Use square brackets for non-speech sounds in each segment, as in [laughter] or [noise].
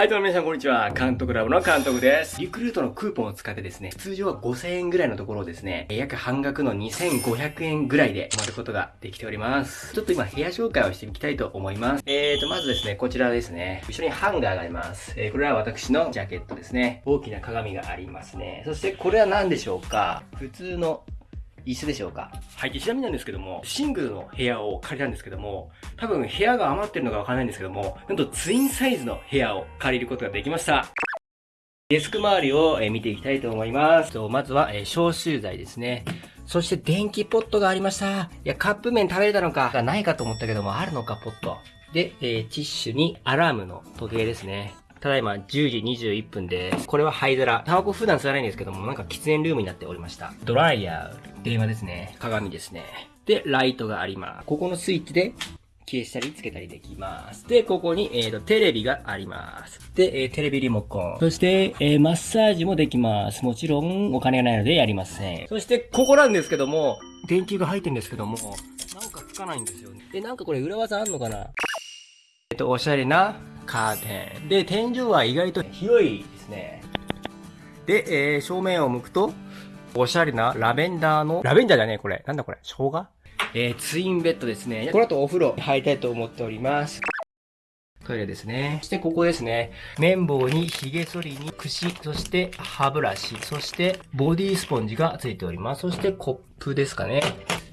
はい、どうも皆さんこんにちは。監督ラボの監督です。リクルートのクーポンを使ってですね、通常は5000円ぐらいのところをですね、約半額の2500円ぐらいで泊まることができております。ちょっと今部屋紹介をしていきたいと思います。えーと、まずですね、こちらですね。後ろにハンガーがあります。えー、これは私のジャケットですね。大きな鏡がありますね。そしてこれは何でしょうか？普通の椅子でしょうか？はい。ちなみになんですけども、シングルの部屋を借りたんですけども、多分部屋が余ってるのかわからないんですけども、なんとツインサイズの部屋を借りることができました。デスク周りを見ていきたいと思います。まずは消臭剤ですね。そして電気ポットがありました。いや、カップ麺食べれたのか、がないかと思ったけども、あるのか、ポット。で、えー、ティッシュにアラームの時計ですね。ただいま10時21分です。これは灰皿。タバコ普段吸わないんですけども、なんか喫煙ルームになっておりました。ドライヤー。電話ですね。鏡ですね。で、ライトがあります。ここのスイッチで消したりつけたりできます。で、ここに、えーと、テレビがあります。で、えー、テレビリモコン。そして、えー、マッサージもできます。もちろん、お金がないのでやりません。そして、ここなんですけども、電球が入ってるんですけども、なんかつかないんですよね。で、なんかこれ裏技あんのかな？えっと、おしゃれなカーテン。で、天井は意外と広いですね。で、え、正面を向くと、おしゃれなラベンダーの、ラベンダーじゃねえこれ。なんだこれ生姜？えー、ツインベッドですね。この後お風呂入りたいと思っております。トイレですね。そしてここですね。綿棒に髭剃りに櫛、そして歯ブラシ、そしてボディスポンジがついております。そしてコップですかね。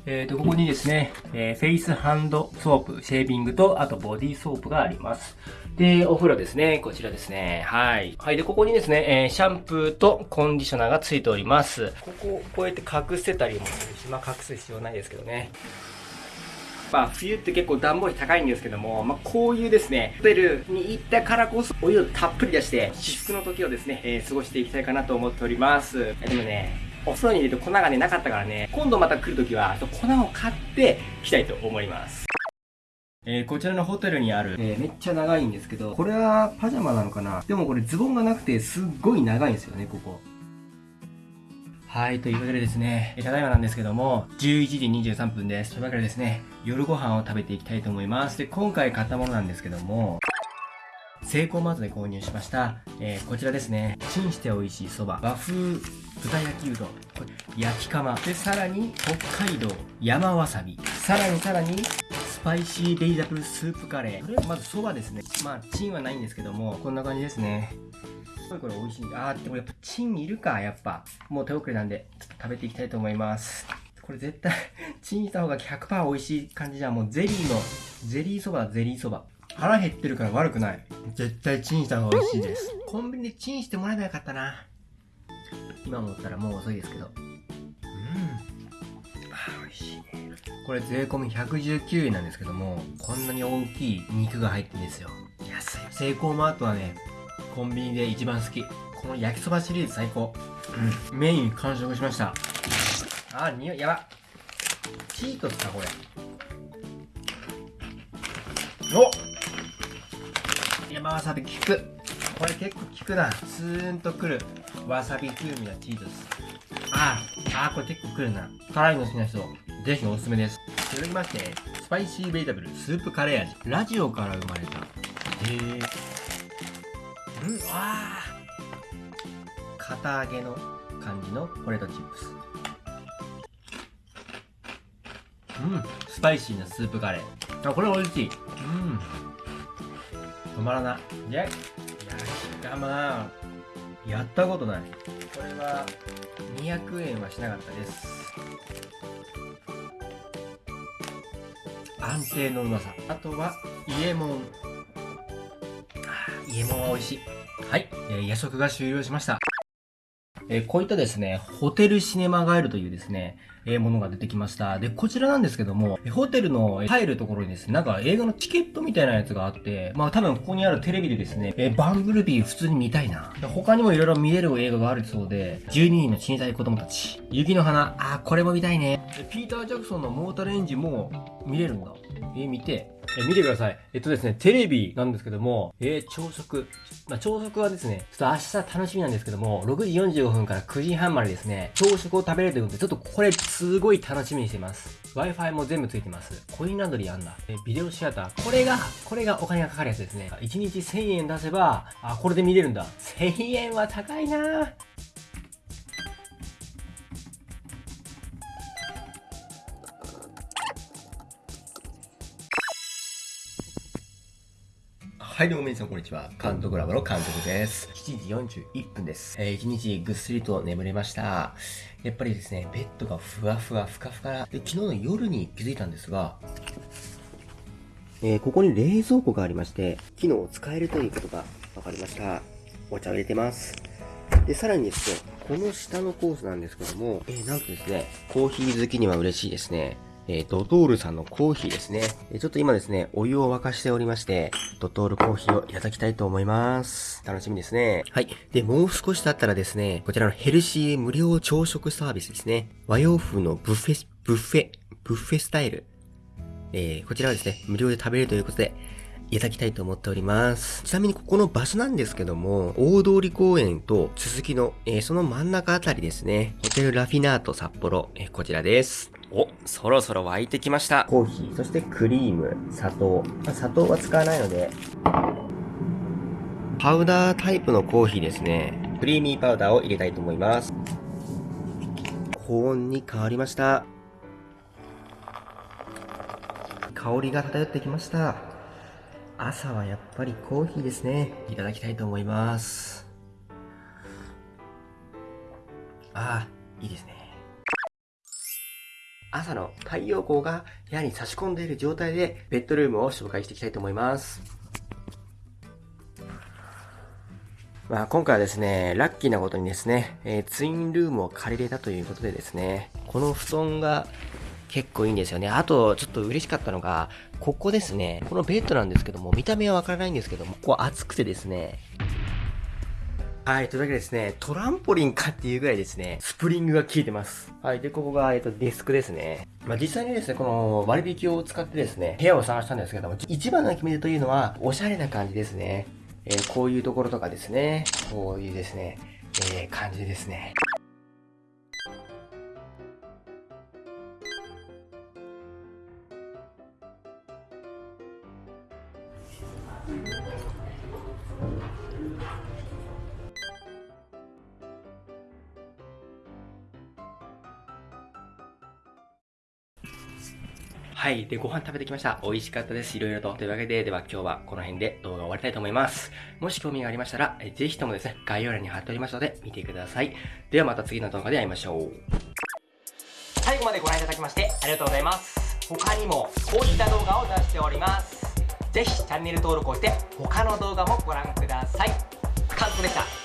えーと、ここにですね、えー、フェイスハンドソープ、シェービングと、あとボディーソープがあります。で、お風呂ですね。こちらですね。はい。はい。で、ここにですね、えー、シャンプーとコンディショナーがついております。ここ、こうやって隠せたりもするし、まあ、隠す必要ないですけどね。まあ、冬って結構暖房費高いんですけども、まあ、こういうですね、ホテルに行ったからこそ、お湯をたっぷり出して、至福の時をですね、えー、過ごしていきたいかなと思っております。でもね、お風呂に入れて粉がね、なかったからね、今度また来るときは、粉を買って来たいと思います。えー、こちらのホテルにある、えー、めっちゃ長いんですけど、これはパジャマなのかな？でもこれズボンがなくてすっごい長いんですよね、ここ。はい、というわけでですね、ただいまなんですけども、11時23分です。というわけでですね、夜ご飯を食べていきたいと思います。で、今回買ったものなんですけども、セイコーマートで購入しました、えー、こちらですね、チンして美味しいそば、和風豚焼きうどん、焼き釜、で、さらに北海道山わさび、さらにさらにスパイシーベイザブルスープカレー。まずそばですね。まあ、チンはないんですけども、こんな感じですね。すごいこれ美味しい。あー、でもやっぱチンいるか、やっぱ。もう手遅れなんで、ちょっと食べていきたいと思います。これ絶対 [laughs] チンした方が100%美味しい感じじゃん。もうゼリーの、ゼリーそばゼリーそば。腹減ってるから悪くない。絶対チンした方が美味しいです。コンビニでチンしてもらえばよかったな。今思ったらもう遅いですけど。うん。あ、美味しいね。これ税込み119円なんですけども、こんなに大きい肉が入ってるんですよ。安い。セイコーマートはね、コンビニで一番好き。この焼きそばシリーズ最高。うん。メイン完食しました。あ、匂い、やば。チートスか、これ。お山わさび効くこれ結構効くなスーンとくるわさび風味のチーズです。ああこれ結構くるな。辛いの好きな人ぜひおすすめです。続きましてスパイシーベイタブルスープカレー味。ラジオから生まれた。へえうんあ堅揚げの感じのポテトチップス。うんスパイシーなスープカレー。あこれ美味しい。うん。止まらない。焼き釜。やったことない。これは200円はしなかったです。安定のうまさ。あとは、イエモン。イエモンは美味しい。はい、えー、夜食が終了しました。え、こういったですね、ホテルシネマガイルというですね、え、ものが出てきました。で、こちらなんですけども、ホテルの入るところにですね、なんか映画のチケットみたいなやつがあって、まあ多分ここにあるテレビでですね、え、バンブルビー普通に見たいな。他にも色々見れる映画があるそうで、12人の死にたい子供たち、雪の花、あ、これも見たいね。ピーター・ジャクソンのモータルエンジンも見れるんだ。えー、見て、えー、見てください。えっとですね、テレビなんですけども、えー、朝食。まあ、朝食はですね、ちょっと明日楽しみなんですけども、6時45分から9時半までですね、朝食を食べれるということで、ちょっとこれすごい楽しみにしてます。Wi-Fi も全部ついてます。コインランドリーあんだ。えビデオシアター。これが、これがお金がかかるやつですね。1日1000円出せば、あ、これで見れるんだ。1000円は高いなぁはい、どうも皆さんこんにちは。監督ラボの監督です。7時41分です。えー、1日ぐっすりと眠れました。やっぱりですね、ベッドがふわふわ、ふかふか。で、昨日の夜に気づいたんですが、えー、ここに冷蔵庫がありまして、機能を使えるということが分かりました。お茶を入れてます。で、さらにですね、この下のコースなんですけども、えー、なんとですね、コーヒー好きには嬉しいですね。えー、ドトールさんのコーヒーですね。ちょっと今ですね、お湯を沸かしておりまして、ドトールコーヒーをいただきたいと思います。楽しみですね。はい。で、もう少し経ったらですね、こちらのヘルシー無料朝食サービスですね。和洋風のブッフェ、ブッフェ、ブッフェスタイル。えー、こちらはですね、無料で食べれるということで、いただきたいと思っております。ちなみにここの場所なんですけども、大通公園と続きの、えー、その真ん中あたりですね。ホテルラフィナート札幌、えー、こちらです。お、そろそろ沸いてきました。コーヒー、そしてクリーム、砂糖。まあ、砂糖は使わないので、パウダータイプのコーヒーですね。クリーミーパウダーを入れたいと思います。高温に変わりました。香りが漂ってきました。朝はやっぱりコーヒーですね。いただきたいと思います。ああ、いいですね。朝の太陽光が部屋に差し込んでいる状態でベッドルームを紹介していきたいと思います。まあ今回はですね、ラッキーなことにですね、えー、ツインルームを借りれたということでですね、この布団が結構いいんですよね。あと、ちょっと嬉しかったのが、ここですね、このベッドなんですけども、見た目はわからないんですけども、ここ暑くてですね、はい、というわけでですね、トランポリンかっていうぐらいですね、スプリングが効いてます。はい、で、ここが、えっと、ディスクですね。まあ、実際にですね、この割引を使ってですね、部屋を探したんですけども、一番の決め手というのは、おしゃれな感じですね。えー、こういうところとかですね、こういうですね、えー、感じですね。はい。で、ご飯食べてきました。美味しかったです。いろいろと。というわけで、では今日はこの辺で動画を終わりたいと思います。もし興味がありましたら、ぜひともですね、概要欄に貼っておりますので、見てください。ではまた次の動画で会いましょう。最後までご覧いただきましてありがとうございます。他にもこういった動画を出しております。ぜひチャンネル登録をして他の動画もご覧ください。完食でした